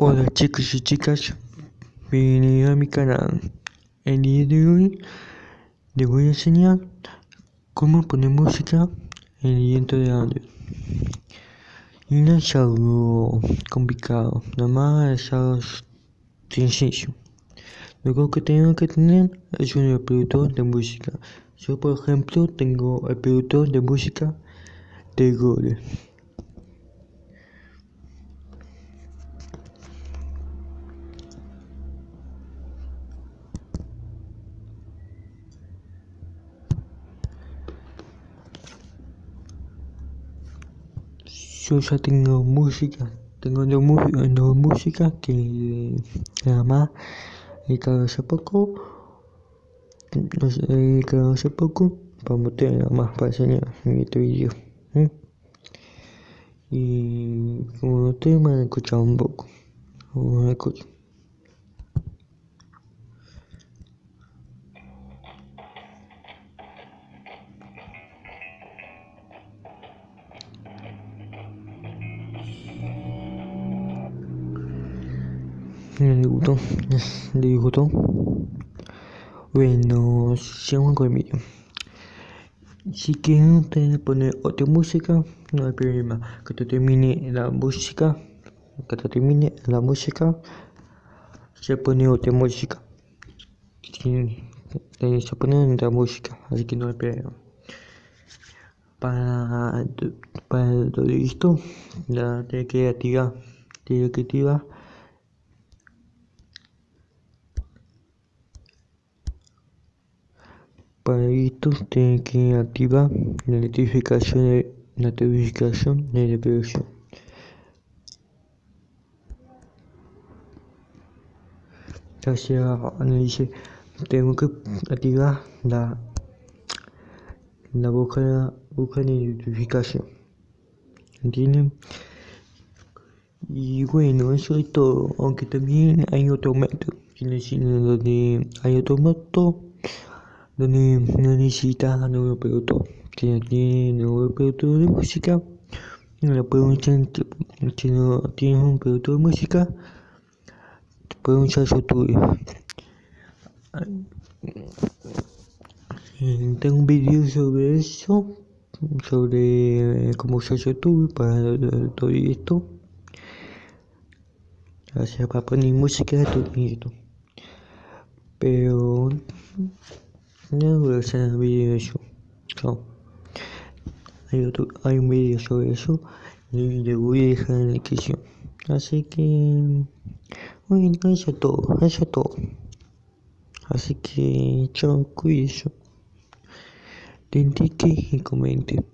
Hola chicos y chicas, bienvenidos a mi canal. El día de hoy les voy a enseñar cómo poner música en el viento de Android. Y no es algo complicado, nada más es algo sencillo. Lo que tengo que tener es un reproductor de música. Yo por ejemplo tengo el reproductor de música de Google. Yo ya tengo música, tengo dos, dos músicas que nada más he quedado hace poco, he quedado hace poco para mostrar nada más para enseñar en este vídeo. Y como me han escuchado un poco, vamos a le gustó, le gustó. Bueno, sigamos con el vídeo. Si quieren ustedes poner otra música, no hay problema. Que te termine la música, que te termine la música, se pone otra música. se pone otra música, así que no hay problema. Para, para todo esto, la creativa, creativa Para esto tiene que activar la notificación de notificación de reproducción. Ya dice, tengo que activar la la boca, boca de notificación. ¿Entienden? Y bueno, eso es todo. Aunque también hay otro método. Donde hay otro método donde no necesitas nuevo producto que tiene nuevo reproductor de música. No puedes usar si no tienes un producto de música puedes usar YouTube tengo un vídeo sobre eso sobre cómo usar YouTube para todo esto. Para poner música todo esto pero no voy a hacer un vídeo de eso. Chao. Hay, otro, hay un vídeo sobre eso y le voy a dejar en la descripción. Así que, bueno, eso es todo, eso es todo. Así que, chao, cuídense. Den like y comenten.